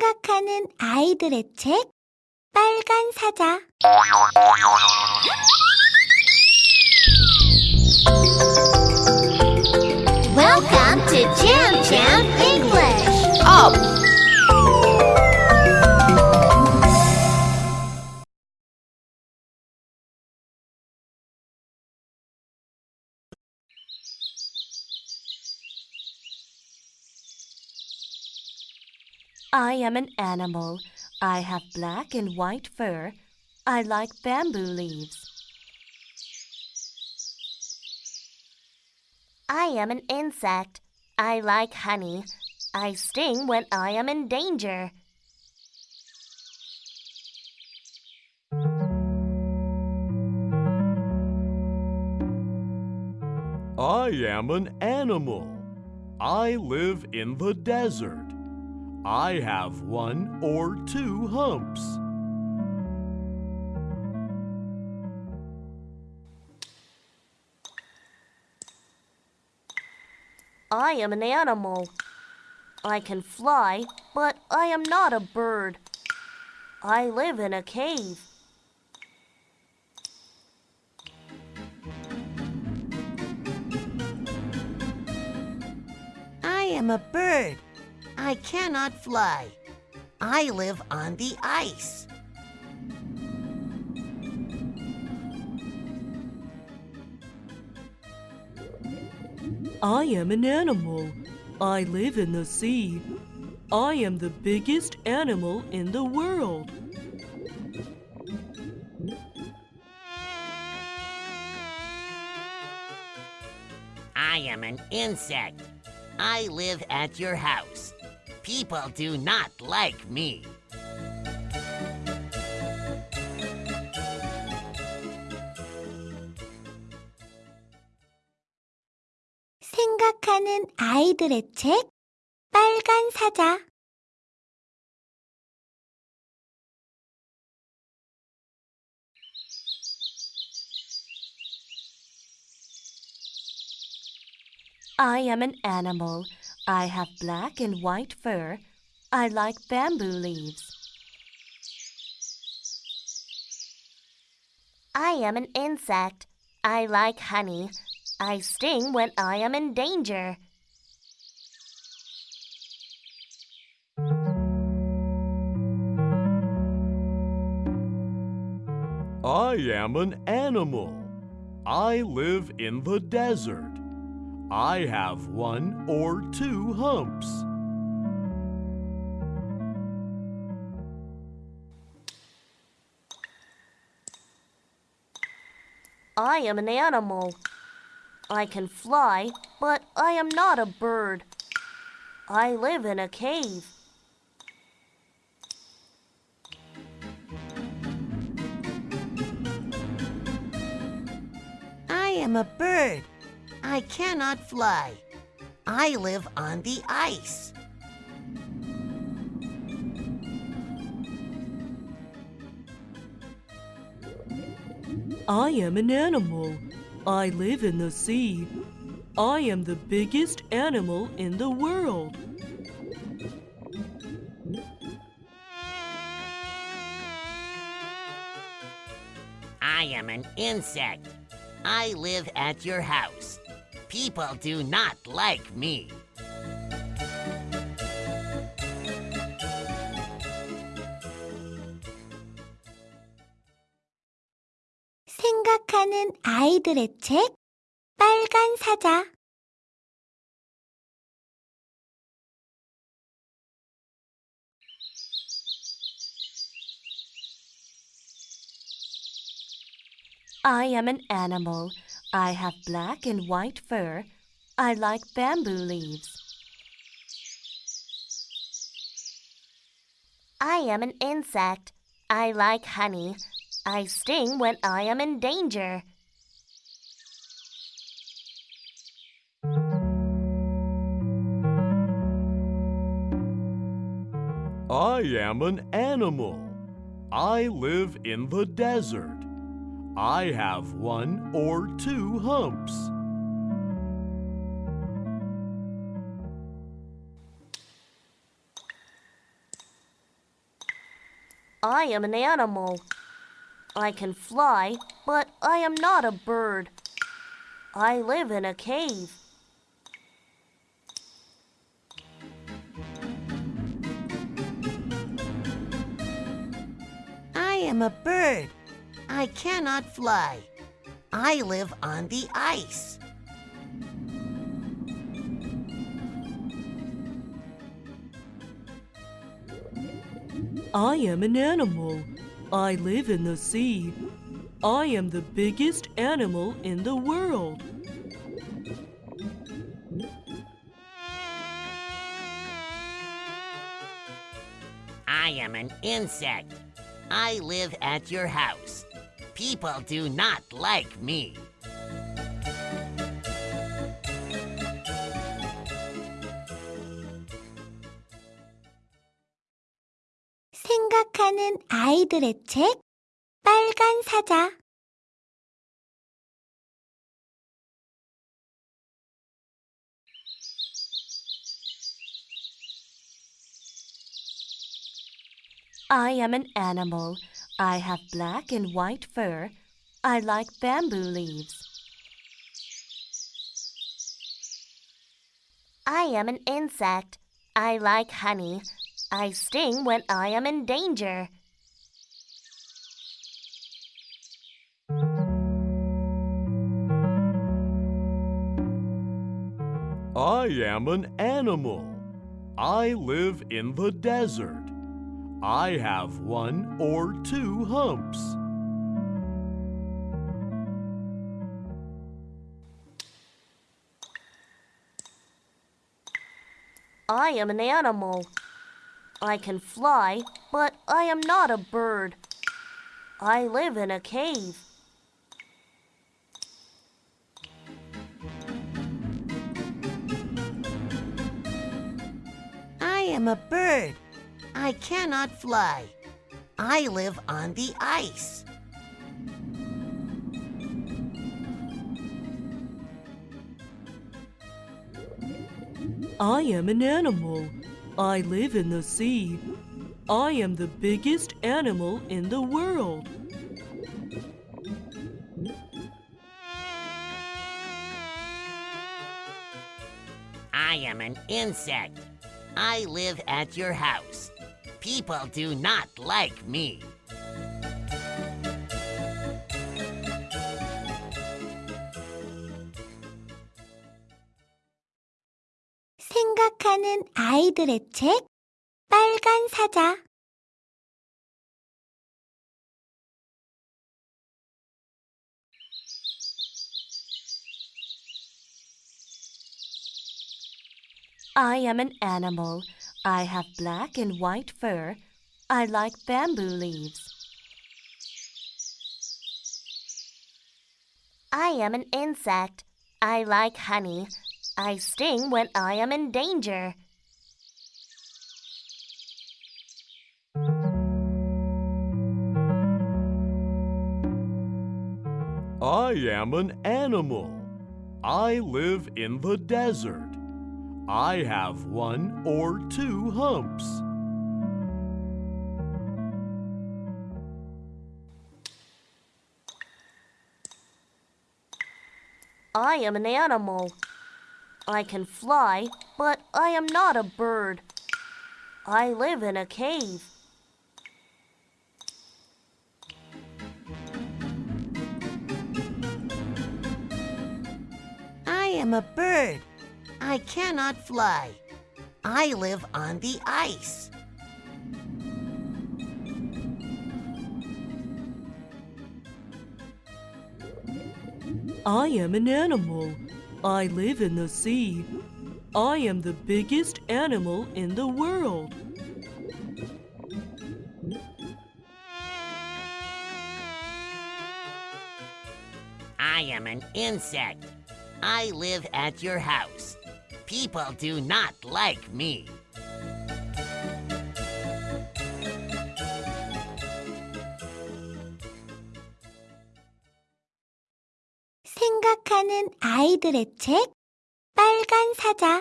생각하는 아이들의 책 빨간 사자 Welcome to Jam Jam English. Up! I am an animal. I have black and white fur. I like bamboo leaves. I am an insect. I like honey. I sting when I am in danger. I am an animal. I live in the desert. I have one or two humps. I am an animal. I can fly, but I am not a bird. I live in a cave. I am a bird. I cannot fly. I live on the ice. I am an animal. I live in the sea. I am the biggest animal in the world. I am an insect. I live at your house People do not like me. 생각하는 아이들의 책 빨간 사자 I am an animal. I have black and white fur. I like bamboo leaves. I am an insect. I like honey. I sting when I am in danger. I am an animal. I live in the desert. I have one or two humps. I am an animal. I can fly, but I am not a bird. I live in a cave. I am a bird. I cannot fly. I live on the ice. I am an animal. I live in the sea. I am the biggest animal in the world. I am an insect. I live at your house People do not like me. 생각하는 아이들의 책 빨간 사자 I am an animal. I have black and white fur. I like bamboo leaves. I am an insect. I like honey. I sting when I am in danger. I am an animal. I live in the desert. I have one or two humps. I am an animal. I can fly, but I am not a bird. I live in a cave. I am a bird. I cannot fly. I live on the ice. I am an animal. I live in the sea. I am the biggest animal in the world. I am an insect. I live at your house. People do not like me. 생각하는 아이들의 책 빨간 사자 I am an animal. I have black and white fur. I like bamboo leaves. I am an insect. I like honey. I sting when I am in danger. I am an animal. I live in the desert. I have one or two humps. I am an animal. I can fly, but I am not a bird. I live in a cave. I am a bird. I cannot fly. I live on the ice. I am an animal. I live in the sea. I am the biggest animal in the world. I am an insect. I live at your house People do not like me. 생각하는 아이들의 책 빨간 사자 I am an animal. I have black and white fur. I like bamboo leaves. I am an insect. I like honey. I sting when I am in danger. I am an animal. I live in the desert. I have one or two humps. I am an animal. I can fly, but I am not a bird. I live in a cave. I am a bird. I cannot fly. I live on the ice. I am an animal. I live in the sea. I am the biggest animal in the world. I am an insect. I live at your house. People do not like me. 생각하는 아이들의 책 빨간 사자